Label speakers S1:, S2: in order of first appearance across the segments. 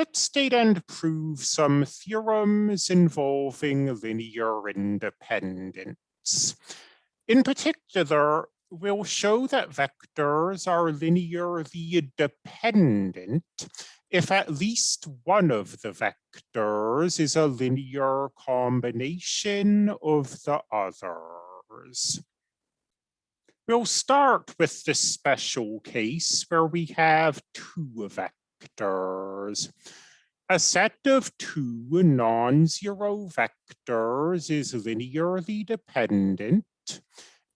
S1: let's state and prove some theorems involving linear independence. In particular, we'll show that vectors are linearly dependent if at least one of the vectors is a linear combination of the others. We'll start with the special case where we have two vectors. A set of two non-zero vectors is linearly dependent.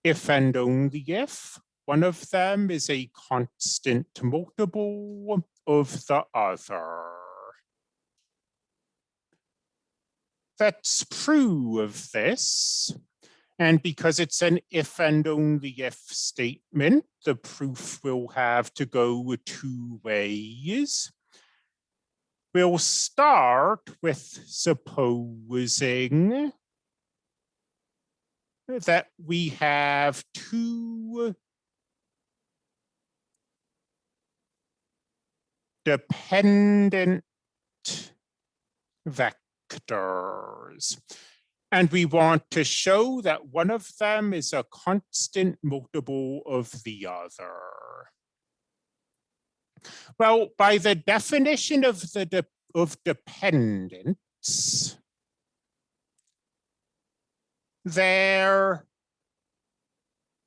S1: If and only if one of them is a constant multiple of the other. Let's prove this and because it's an if and only if statement, the proof will have to go two ways. We'll start with supposing that we have two dependent vectors. And we want to show that one of them is a constant multiple of the other. Well, by the definition of the de of dependence, there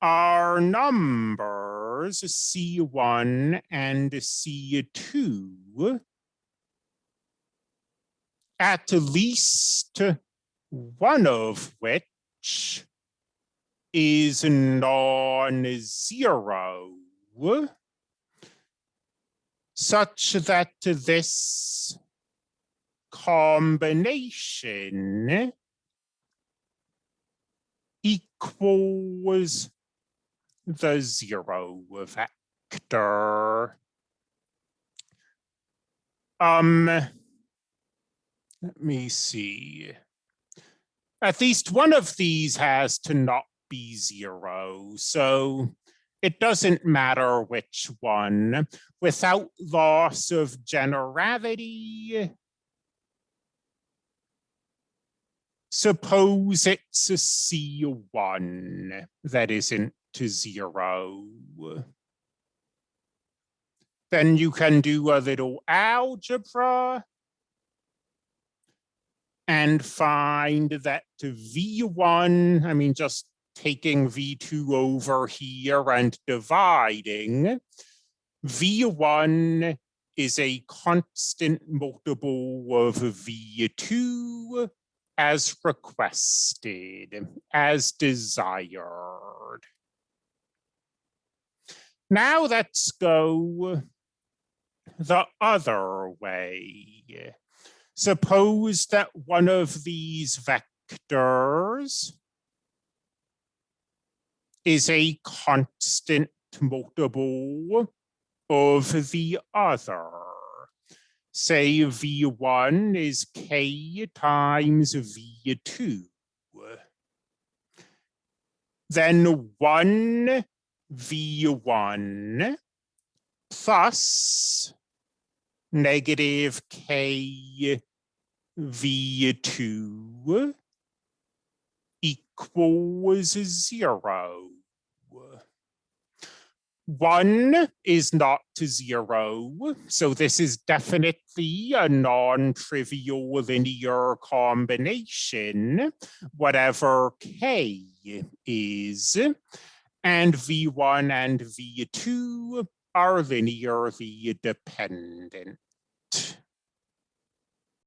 S1: are numbers C1 and C2 at least one of which is non-zero, such that this combination equals the zero vector. Um, let me see at least one of these has to not be zero. So it doesn't matter which one. Without loss of generality, suppose it's a C1 that isn't to zero. Then you can do a little algebra and find that V1, I mean, just taking V2 over here and dividing, V1 is a constant multiple of V2 as requested, as desired. Now let's go the other way. Suppose that one of these vectors is a constant multiple of the other. Say V1 is K times V2. Then one V1 plus negative K V2 equals zero. One is not zero, so this is definitely a non-trivial linear combination, whatever k is, and v1 and v2 are linearly dependent.